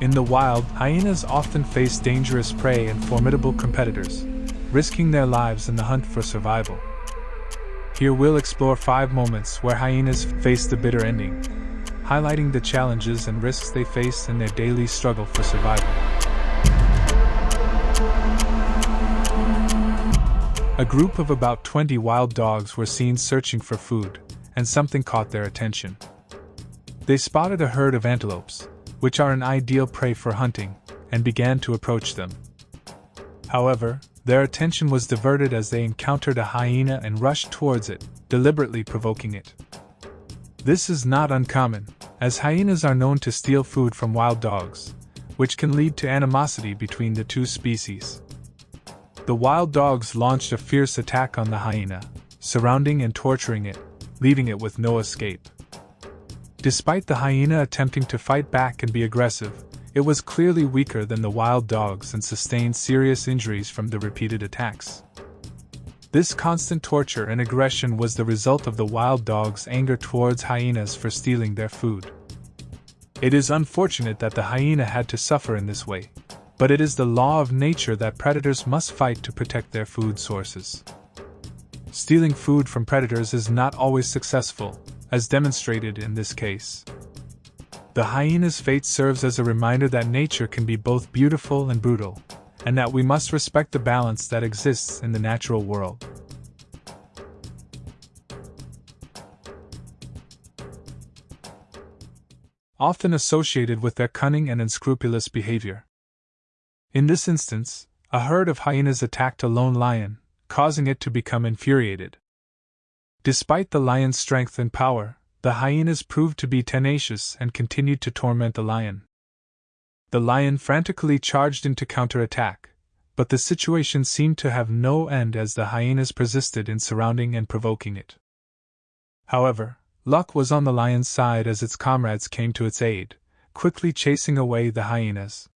In the wild, hyenas often face dangerous prey and formidable competitors, risking their lives in the hunt for survival. Here we'll explore five moments where hyenas face the bitter ending, highlighting the challenges and risks they face in their daily struggle for survival. A group of about 20 wild dogs were seen searching for food, and something caught their attention. They spotted a herd of antelopes, which are an ideal prey for hunting, and began to approach them. However, their attention was diverted as they encountered a hyena and rushed towards it, deliberately provoking it. This is not uncommon, as hyenas are known to steal food from wild dogs, which can lead to animosity between the two species. The wild dogs launched a fierce attack on the hyena, surrounding and torturing it, leaving it with no escape. Despite the hyena attempting to fight back and be aggressive, it was clearly weaker than the wild dogs and sustained serious injuries from the repeated attacks. This constant torture and aggression was the result of the wild dog's anger towards hyenas for stealing their food. It is unfortunate that the hyena had to suffer in this way, but it is the law of nature that predators must fight to protect their food sources. Stealing food from predators is not always successful, as demonstrated in this case. The hyena's fate serves as a reminder that nature can be both beautiful and brutal, and that we must respect the balance that exists in the natural world. Often associated with their cunning and unscrupulous behavior. In this instance, a herd of hyenas attacked a lone lion, causing it to become infuriated. Despite the lion's strength and power, the hyenas proved to be tenacious and continued to torment the lion. The lion frantically charged into counterattack, but the situation seemed to have no end as the hyenas persisted in surrounding and provoking it. However, luck was on the lion's side as its comrades came to its aid, quickly chasing away the hyenas.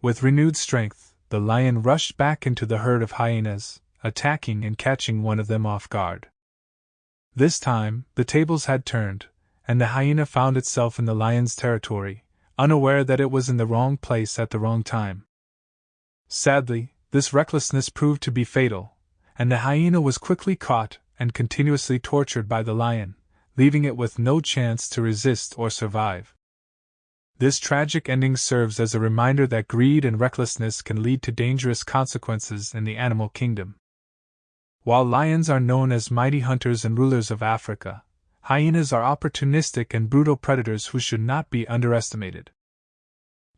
With renewed strength, the lion rushed back into the herd of hyenas, attacking and catching one of them off guard. This time, the tables had turned, and the hyena found itself in the lion's territory, unaware that it was in the wrong place at the wrong time. Sadly, this recklessness proved to be fatal, and the hyena was quickly caught and continuously tortured by the lion, leaving it with no chance to resist or survive. This tragic ending serves as a reminder that greed and recklessness can lead to dangerous consequences in the animal kingdom. While lions are known as mighty hunters and rulers of Africa, hyenas are opportunistic and brutal predators who should not be underestimated.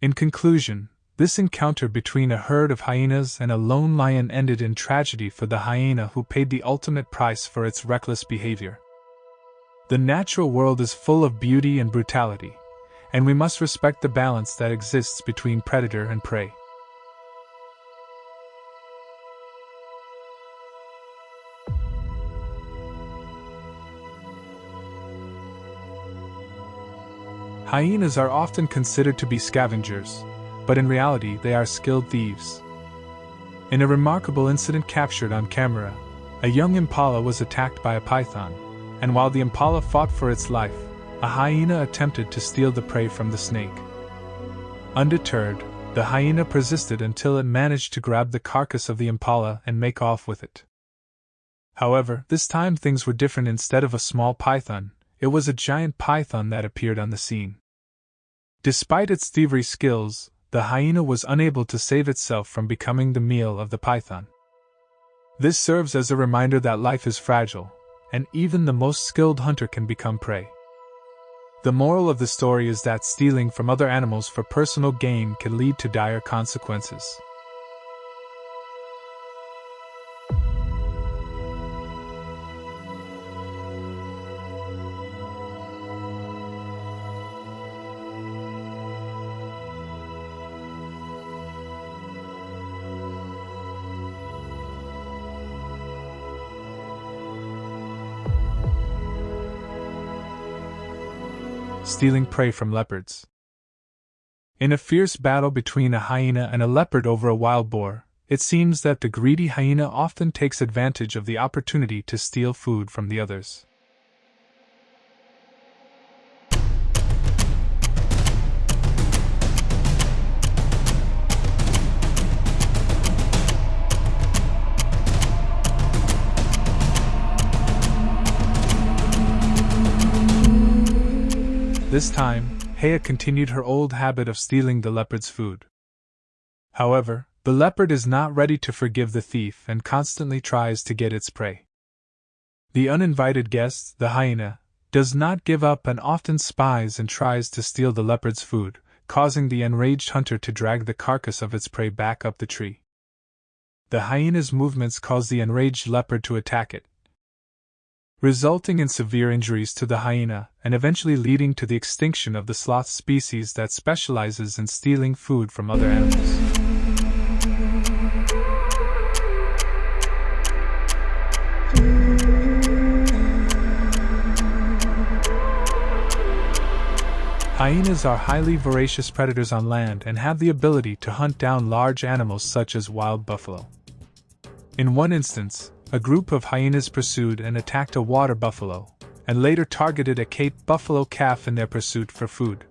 In conclusion, this encounter between a herd of hyenas and a lone lion ended in tragedy for the hyena who paid the ultimate price for its reckless behavior. The natural world is full of beauty and brutality, and we must respect the balance that exists between predator and prey. Hyenas are often considered to be scavengers, but in reality they are skilled thieves. In a remarkable incident captured on camera, a young impala was attacked by a python, and while the impala fought for its life, a hyena attempted to steal the prey from the snake. Undeterred, the hyena persisted until it managed to grab the carcass of the impala and make off with it. However, this time things were different. Instead of a small python, it was a giant python that appeared on the scene. Despite its thievery skills, the hyena was unable to save itself from becoming the meal of the python. This serves as a reminder that life is fragile, and even the most skilled hunter can become prey. The moral of the story is that stealing from other animals for personal gain can lead to dire consequences. Stealing prey from leopards. In a fierce battle between a hyena and a leopard over a wild boar, it seems that the greedy hyena often takes advantage of the opportunity to steal food from the others. This time, Hea continued her old habit of stealing the leopard's food. However, the leopard is not ready to forgive the thief and constantly tries to get its prey. The uninvited guest, the hyena, does not give up and often spies and tries to steal the leopard's food, causing the enraged hunter to drag the carcass of its prey back up the tree. The hyena's movements cause the enraged leopard to attack it, resulting in severe injuries to the hyena and eventually leading to the extinction of the sloth species that specializes in stealing food from other animals. Hyenas are highly voracious predators on land and have the ability to hunt down large animals such as wild buffalo. In one instance, a group of hyenas pursued and attacked a water buffalo, and later targeted a Cape buffalo calf in their pursuit for food.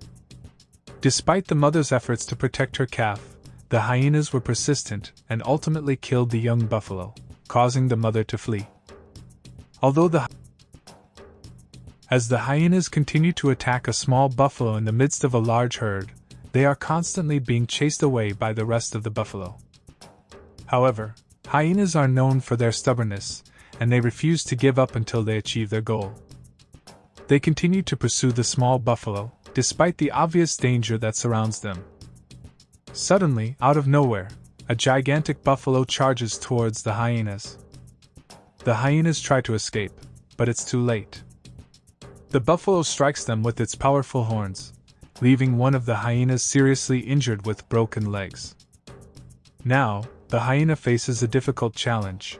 Despite the mother's efforts to protect her calf, the hyenas were persistent and ultimately killed the young buffalo, causing the mother to flee. Although the as the hyenas continue to attack a small buffalo in the midst of a large herd, they are constantly being chased away by the rest of the buffalo. However, hyenas are known for their stubbornness, and they refuse to give up until they achieve their goal. They continue to pursue the small buffalo, despite the obvious danger that surrounds them. Suddenly, out of nowhere, a gigantic buffalo charges towards the hyenas. The hyenas try to escape, but it's too late. The buffalo strikes them with its powerful horns, leaving one of the hyenas seriously injured with broken legs. Now, the hyena faces a difficult challenge.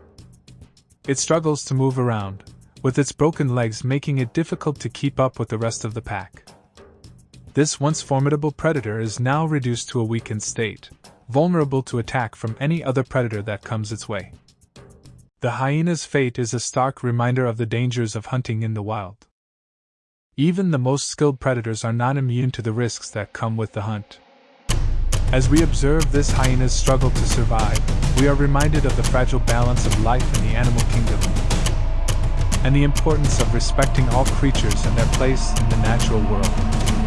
It struggles to move around, with its broken legs making it difficult to keep up with the rest of the pack. This once formidable predator is now reduced to a weakened state, vulnerable to attack from any other predator that comes its way. The hyena's fate is a stark reminder of the dangers of hunting in the wild. Even the most skilled predators are not immune to the risks that come with the hunt. As we observe this hyena's struggle to survive, we are reminded of the fragile balance of life in the animal kingdom and the importance of respecting all creatures and their place in the natural world.